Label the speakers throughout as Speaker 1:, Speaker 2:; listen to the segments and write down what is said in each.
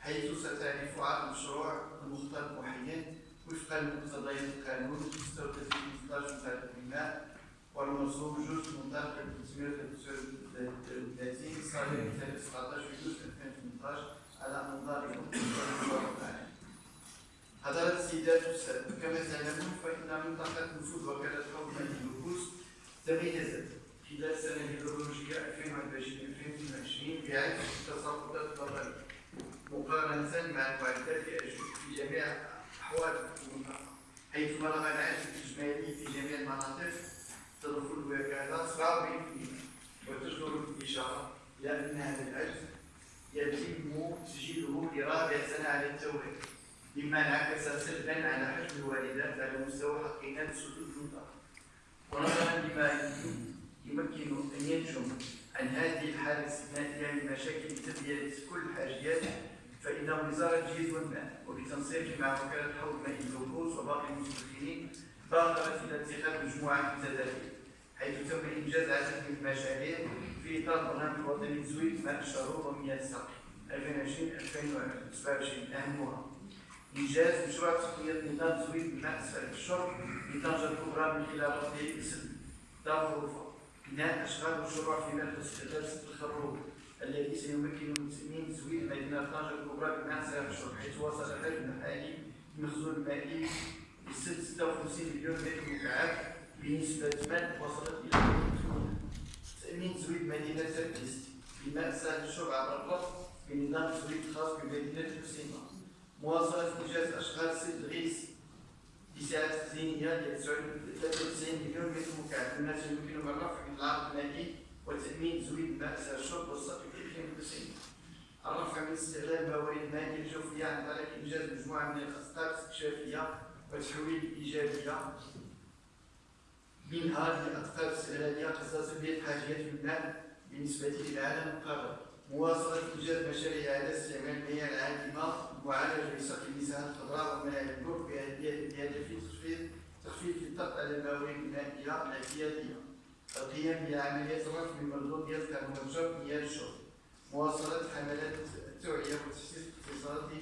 Speaker 1: حيث ستعرف عرض المشروع المختار محيط وفقا لمقتضيات القانون 36 18 متعلق بالماء والمرسوم جزء منطقة 339 صادر بتاريخ 17 يونيو 2018 على انظار حضرات السيدات والسادة كما تعلمون فإن منطقة نفوذ وكالة حوض النفوس تميزت خلال السنة الهيدرولوجية 2021-2022 بعدة تصرفات ضرورية مقارنة مع المعدات في جميع أحوال المنطقة حيث بلغ العجز الإجمالي في جميع المناطق تدخل الوكالة 47% وتشعر الإشارة إلى أن هذا العجز يتم تسجيله لرابع سنة على التوالي مما انعكس سلبا على حجم الواردات على مستوى حقيقة سدود المنطقة ونظرا لما يمكن أن ينجم عن هذه الحالة الاستثنائية من مشاكل تلبية كل الحاجيات فإن وزارة الجيد والماء وبتنسيق مع وكالة حوض ماء الجلوكوز وباقي المستثمرين بادرت إلى اتخاذ مجموعة من التدابير حيث تم إنجاز عدد من المشاريع في إطار برنامج الوطني تزويد ماء الشرور ومياه السقي 2020-2027 أهمها. إنجاز مشروع تقنية نظام تزويد الماء السائل الشرب بطنجة الكبرى من خلال وحدة اسم دار غرفة بناء أشغال مشروع في مركز استغلال ست الخروج الذي سيمكن المسلمين تزويد مدينة طنجة الكبرى بماء الشرب حيث وصل الحجم الحالي المخزون المائي ب 56 مليون متر مكعب بنسبة ماء وصلت إلى تأمين تزويد مدينة سركست بماء الشرب عبر الربط بنظام تزويد خاص بمدينة حسينة مواصلة إنجاز أشغال سد الغيث بسعة تخزينية ل 93 مليون متر مكعب. مما سيمكن من رفع العرض المائي وتأمين تزويد ماء سائل الشرب والسقي في 92 الرفع من استغلال الموارد المائية الجوفية عن طريق إنجاز مجموعة من الأخطار الاستكشافية وتحويل إيجابية منها لأقطار استغلالية خاصة بحاجيات الماء بالنسبة للعالم القاري مواصلة إنجاز مشاريع على استعمال المياه العادمة معالجة لسقي المساحات الخضراء ومنع البر بهدف تخفيف الضغط على الموارد المائية الاعتيادية القيام بعمليات رفع من مردودية كربون مياه الشرب مواصلة حملات التوعية والتحسيس الاقتصادي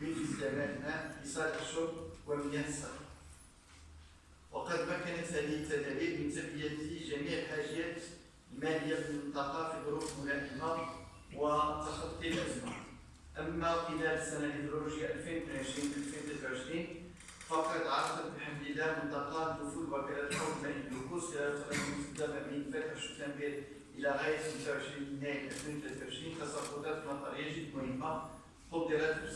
Speaker 1: باستعمال الماء لصالح الشرب ومياه السقي وقد مكنت هذه التدابير من تلبية جميع الحاجيات المالية في المنطقة في ظروف ملائمة وتخطي الأزمة. أما خلال السنة الهيدرولوجية 2020-2023 فقد عرفت بحمد الله منطقة دخول وكالة الحوض ماء الجلوكوز خلال من فتح شتنبر إلى غاية 25 يناير 2023 تصرفات مطرية جد مهمة قدرت ب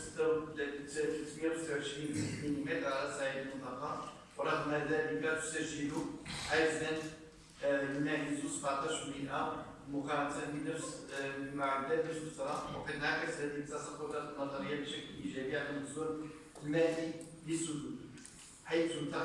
Speaker 1: 326 ملم على صعيد المنطقة ورغم ذلك تسجل عجزا يناهز 17% مقارنة بنفس المعدات نفس الفترة وقد انعكس هذه التصرفات النظرية بشكل إيجابي على المستوى المالي للسدود حيث انتقل